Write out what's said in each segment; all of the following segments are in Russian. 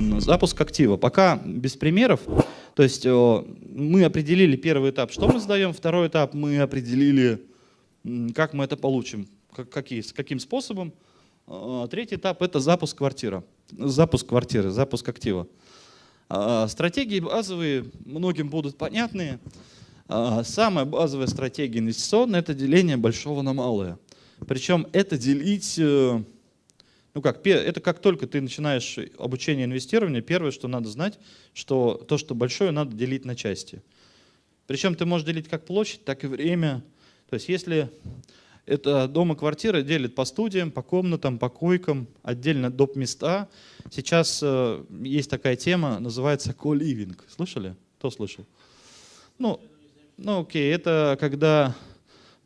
Запуск актива. Пока без примеров. То есть мы определили первый этап, что мы сдаем, второй этап мы определили, как мы это получим, как, какие, каким способом. А, третий этап – это запуск квартиры, запуск квартиры, запуск актива. А, стратегии базовые многим будут понятные. А, самая базовая стратегия инвестиционная – это деление большого на малое. Причем это делить э, ну как, это как только ты начинаешь обучение инвестированию, первое, что надо знать, что то, что большое, надо делить на части. Причем ты можешь делить как площадь, так и время. То есть если это дом и квартира делит по студиям, по комнатам, по койкам, отдельно доп. места. Сейчас э, есть такая тема, называется co-living. Слышали? Кто слышал? Ну, ну окей, это когда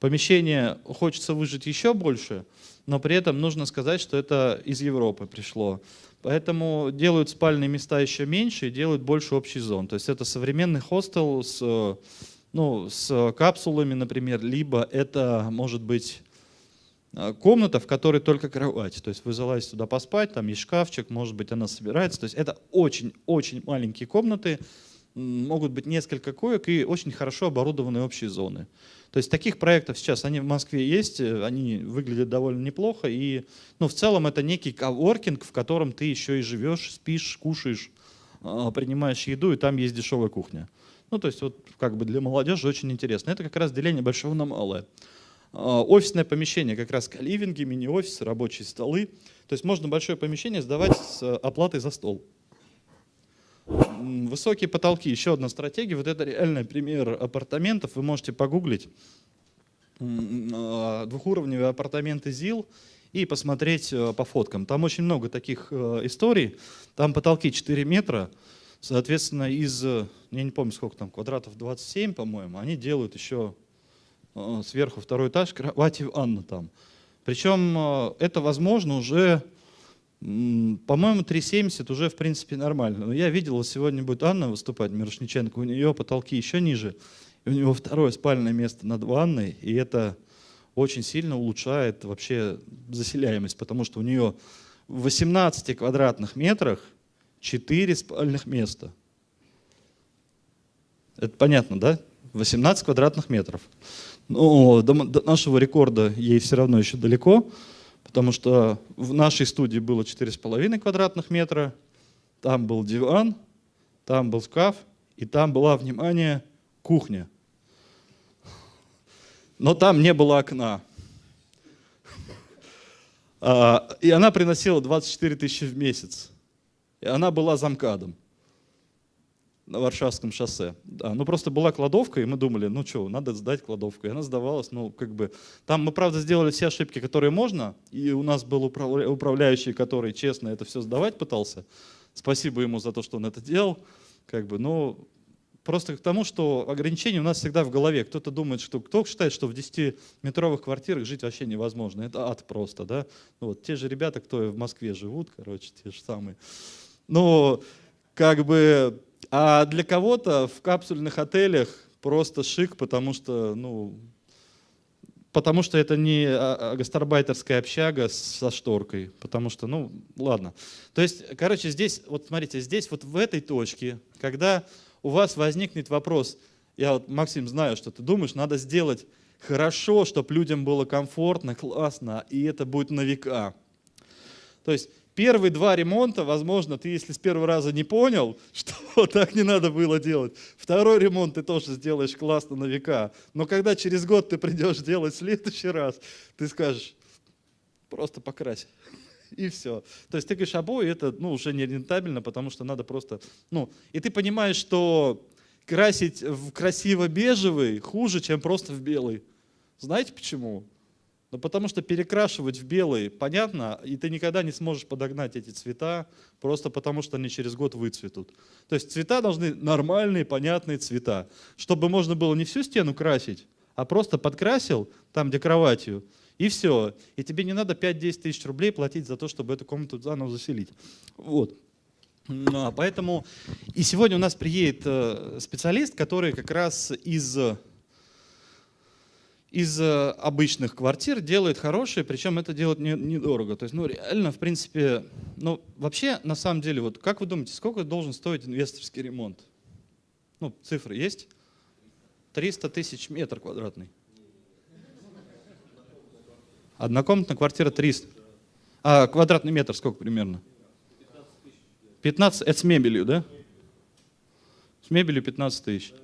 помещение хочется выжить еще больше, но при этом нужно сказать, что это из Европы пришло. Поэтому делают спальные места еще меньше и делают больше общий зон. То есть это современный хостел с, ну, с капсулами, например, либо это может быть а, комната, в которой только кровать. То есть вы залазите туда поспать, там есть шкафчик, может быть она собирается. То есть это очень-очень маленькие комнаты, могут быть несколько коек и очень хорошо оборудованные общие зоны. То есть таких проектов сейчас, они в Москве есть, э, они выглядят довольно неплохо. И ну, в целом это некий коворкинг, в котором ты еще и живешь, спишь, кушаешь, а, принимаешь еду, и там есть дешевая кухня. Ну, то есть вот как бы для молодежи очень интересно. Это как раз деление большого на малое. А, офисное помещение, как раз каливинги, мини-офисы, рабочие столы. То есть можно большое помещение сдавать с оплатой за стол. Высокие потолки, еще одна стратегия. Вот это реальный пример апартаментов. Вы можете погуглить а, двухуровневые апартаменты ЗИЛ и посмотреть э, по фоткам. Там очень много таких э, историй. Там потолки 4 метра, соответственно, из, я не помню сколько там, квадратов 27, по-моему, они делают еще э, сверху второй этаж, кровати ванна там. Причем это возможно уже по-моему, 3,70 уже, в принципе, нормально. Но я видел, сегодня будет Анна выступать, Мирошниченко, у нее потолки еще ниже, и у нее второе спальное место над ванной, и это очень сильно улучшает вообще заселяемость, потому что у нее в 18 квадратных метрах 4 спальных места. Это понятно, да? 18 квадратных метров. Но до, до нашего рекорда ей все равно еще далеко, потому что в нашей студии было 4,5 квадратных метра, там был диван, там был шкаф, и там была, внимание, кухня. Но там не было окна. А, и она приносила 24 тысячи в месяц. И она была замкадом на Варшавском шоссе. Да, ну просто была кладовка, и мы думали, ну что, надо сдать кладовку. И она сдавалась, ну как бы... Там мы, правда, сделали все ошибки, которые можно, и у нас был управляющий, который честно это все сдавать пытался. Спасибо ему за то, что он это делал. Как бы, но просто к тому, что ограничения у нас всегда в голове. Кто-то думает, что кто считает, что в 10-метровых квартирах жить вообще невозможно. Это ад просто, да. Ну, вот те же ребята, кто в Москве живут, короче, те же самые. Но как бы а для кого-то в капсульных отелях просто шик, потому что, ну, потому что это не а, а, гастарбайтерская общага со шторкой, потому что, ну, ладно. То есть, короче, здесь, вот смотрите, здесь вот в этой точке, когда у вас возникнет вопрос, я вот, Максим, знаю, что ты думаешь, надо сделать хорошо, чтобы людям было комфортно, классно, и это будет на века. То есть Первые два ремонта, возможно, ты если с первого раза не понял, что так не надо было делать, второй ремонт ты тоже сделаешь классно на века. Но когда через год ты придешь делать следующий раз, ты скажешь, просто покрась. И все. То есть ты говоришь, обои это ну, уже не рентабельно, потому что надо просто... Ну, и ты понимаешь, что красить в красиво-бежевый хуже, чем просто в белый. Знаете почему? Ну, потому что перекрашивать в белый, понятно, и ты никогда не сможешь подогнать эти цвета, просто потому что они через год выцветут. То есть цвета должны нормальные, понятные цвета, чтобы можно было не всю стену красить, а просто подкрасил там, где кроватью, и все. И тебе не надо 5-10 тысяч рублей платить за то, чтобы эту комнату заново заселить. Вот. А, поэтому и сегодня у нас приедет э, специалист, который как раз из из э, обычных квартир делает хорошие, причем это делать недорого. То есть, ну, реально, в принципе, Ну, вообще, на самом деле, вот как вы думаете, сколько должен стоить инвесторский ремонт? Ну, цифры есть? 300 тысяч метр квадратный. Однокомнатная квартира 300. А квадратный метр сколько примерно? 15, это с мебелью, да? С мебелью 15 тысяч.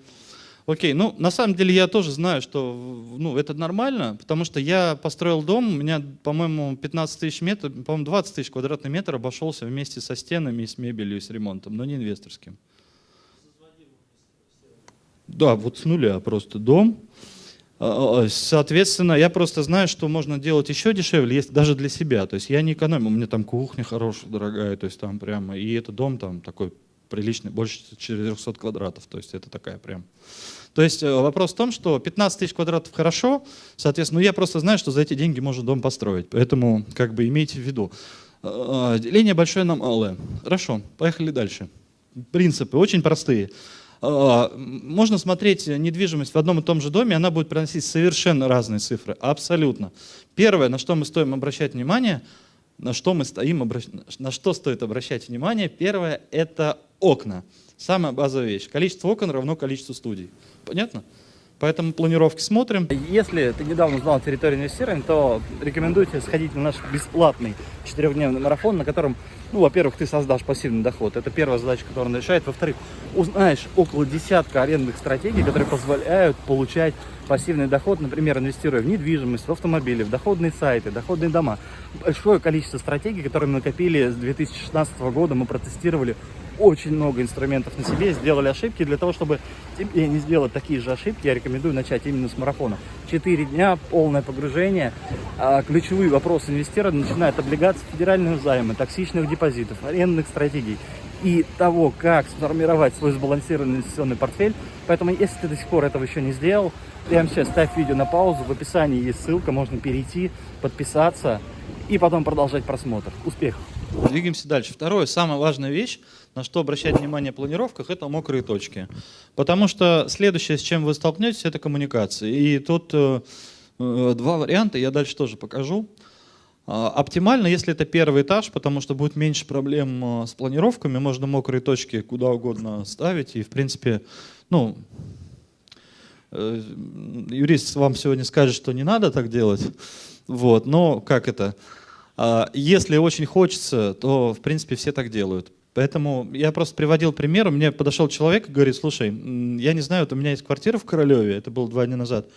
Окей, ну на самом деле я тоже знаю, что ну, это нормально, потому что я построил дом, у меня, по-моему, 15 тысяч метров, по-моему, 20 тысяч квадратный метр обошелся вместе со стенами, с мебелью, с ремонтом, но не инвесторским. Да, вот с нуля просто дом. А, а, соответственно, я просто знаю, что можно делать еще дешевле, есть даже для себя. То есть я не экономил, у меня там кухня хорошая, дорогая, то есть там прямо, и это дом там такой приличный, больше 400 квадратов, то есть это такая прям. То есть э, вопрос в том, что 15 тысяч квадратов хорошо, соответственно, ну я просто знаю, что за эти деньги можно дом построить, поэтому как бы имейте в виду. А, деление большое на малое. Хорошо, поехали дальше. Принципы очень простые. Можно смотреть недвижимость в одном и том же доме, она будет приносить совершенно разные цифры, абсолютно. Первое, на что мы стоим обращать внимание, на что, мы стоим, на что стоит обращать внимание, первое – это окна. Самая базовая вещь. Количество окон равно количеству студий. Понятно? Поэтому планировки смотрим. Если ты недавно узнал территорию инвестирования, то рекомендую тебе сходить на наш бесплатный четырехдневный марафон, на котором, ну, во-первых, ты создашь пассивный доход. Это первая задача, которую он решает. Во-вторых, узнаешь около десятка арендных стратегий, которые позволяют получать пассивный доход, например, инвестируя в недвижимость, в автомобили, в доходные сайты, доходные дома. Большое количество стратегий, которые мы накопили с 2016 года, мы протестировали очень много инструментов на себе, сделали ошибки. Для того, чтобы тебе не сделать такие же ошибки, я рекомендую начать именно с марафона. Четыре дня, полное погружение. А, ключевые вопросы инвестирования начинают облигации федерального займа, токсичных депозитов, арендных стратегий и того, как сформировать свой сбалансированный инвестиционный портфель. Поэтому, если ты до сих пор этого еще не сделал, прямо сейчас ставь видео на паузу, в описании есть ссылка, можно перейти, подписаться и потом продолжать просмотр. Успехов! Двигаемся дальше. Второе, самая важная вещь, на что обращать внимание в планировках, это мокрые точки. Потому что следующее, с чем вы столкнетесь, это коммуникация. И тут э, э, два варианта, я дальше тоже покажу. Э, оптимально, если это первый этаж, потому что будет меньше проблем э, с планировками, можно мокрые точки куда угодно ставить. И, в принципе, ну, э, юрист вам сегодня скажет, что не надо так делать. Вот, но как это? А, если очень хочется, то, в принципе, все так делают. Поэтому я просто приводил пример. Мне подошел человек и говорит, слушай, я не знаю, вот у меня есть квартира в Королеве, это было два дня назад,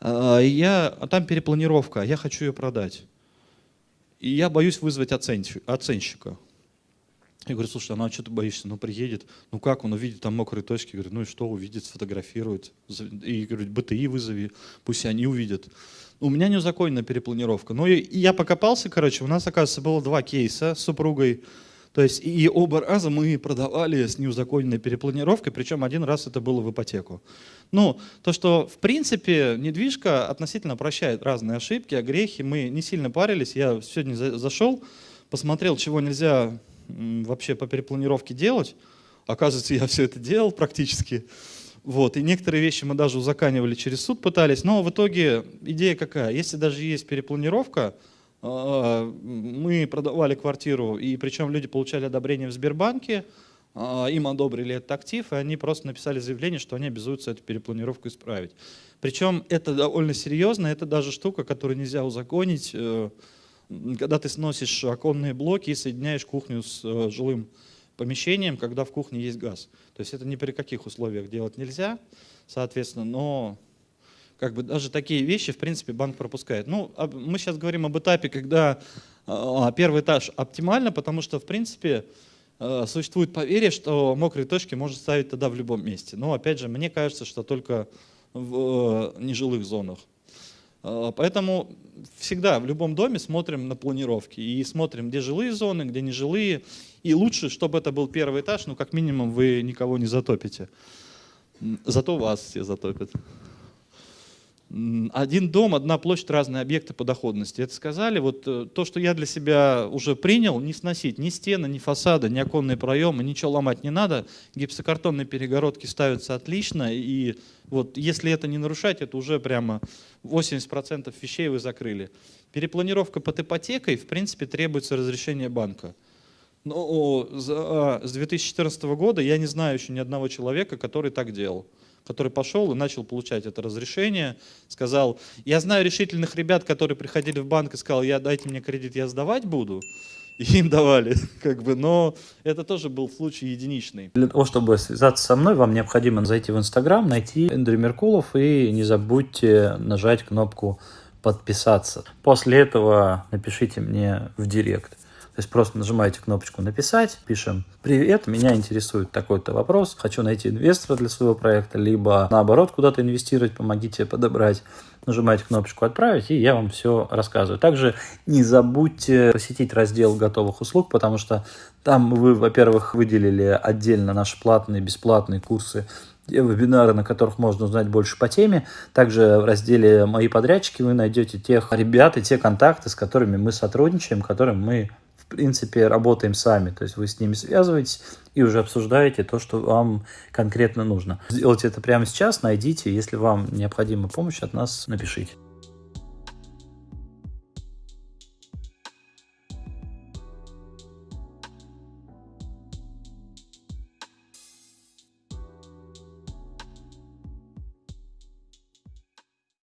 а, я, а там перепланировка, я хочу ее продать. И я боюсь вызвать оценщика. Я говорю, слушай, а ну а что ты боишься? Ну приедет, ну как он увидит там мокрые точки? Говорю, ну и что увидит, сфотографирует. И говорю, БТИ вызови, пусть они увидят. У меня неузаконенная перепланировка. Ну и, я покопался, короче, у нас, оказывается, было два кейса с супругой. То есть и оба раза мы продавали с неузаконенной перепланировкой, причем один раз это было в ипотеку. Ну, то, что в принципе недвижка относительно прощает разные ошибки, огрехи, мы не сильно парились. Я сегодня зашел, посмотрел, чего нельзя вообще по перепланировке делать. Оказывается, я все это делал практически. Вот, и некоторые вещи мы даже узаканивали через суд пытались, но в итоге идея какая? Если даже есть перепланировка, а, мы продавали квартиру, и причем люди получали одобрение в Сбербанке, а, им одобрили этот актив, и они просто написали заявление, что они обязуются эту перепланировку исправить. Причем это довольно серьезно, это даже штука, которую нельзя узаконить, э, когда ты сносишь оконные блоки и соединяешь кухню с э, жилым помещением, когда в кухне есть газ. То есть это ни при каких условиях делать нельзя, соответственно, но как бы даже такие вещи, в принципе, банк пропускает. Ну, мы сейчас говорим об этапе, когда а, первый этаж оптимально, потому что, в принципе, а, существует поверье, что мокрые точки можно ставить тогда в любом месте. Но, опять же, мне кажется, что только в э, нежилых зонах. А, поэтому всегда в любом доме смотрим на планировки и смотрим, где жилые зоны, где нежилые. И лучше, чтобы это был первый этаж, ну как минимум вы никого не затопите. Зато вас все затопят. Один дом, одна площадь, разные объекты по доходности. Это сказали. Вот э, то, что я для себя уже принял, не сносить ни стены, ни фасады, ни оконные проемы, ничего ломать не надо. Гипсокартонные перегородки ставятся отлично. И вот если это не нарушать, это уже прямо 80% вещей вы закрыли. Перепланировка под ипотекой, в принципе, требуется разрешение банка. Но а, с 2014 года я не знаю еще ни одного человека, который так делал который пошел и начал получать это разрешение, сказал, я знаю решительных ребят, которые приходили в банк и сказал, я дайте мне кредит, я сдавать буду, и им давали, как бы, но это тоже был случай единичный. Для того, чтобы связаться со мной, вам необходимо зайти в Инстаграм, найти Эндрю Меркулов и не забудьте нажать кнопку подписаться. После этого напишите мне в директ. То есть просто нажимаете кнопочку «Написать», пишем «Привет, меня интересует такой-то вопрос, хочу найти инвестора для своего проекта, либо наоборот куда-то инвестировать, помогите подобрать». Нажимаете кнопочку «Отправить», и я вам все рассказываю. Также не забудьте посетить раздел готовых услуг, потому что там вы, во-первых, выделили отдельно наши платные, бесплатные курсы вебинары, на которых можно узнать больше по теме. Также в разделе «Мои подрядчики» вы найдете тех ребят и те контакты, с которыми мы сотрудничаем, которым мы принципе, работаем сами. То есть вы с ними связываетесь и уже обсуждаете то, что вам конкретно нужно. Сделайте это прямо сейчас, найдите. Если вам необходима помощь от нас, напишите.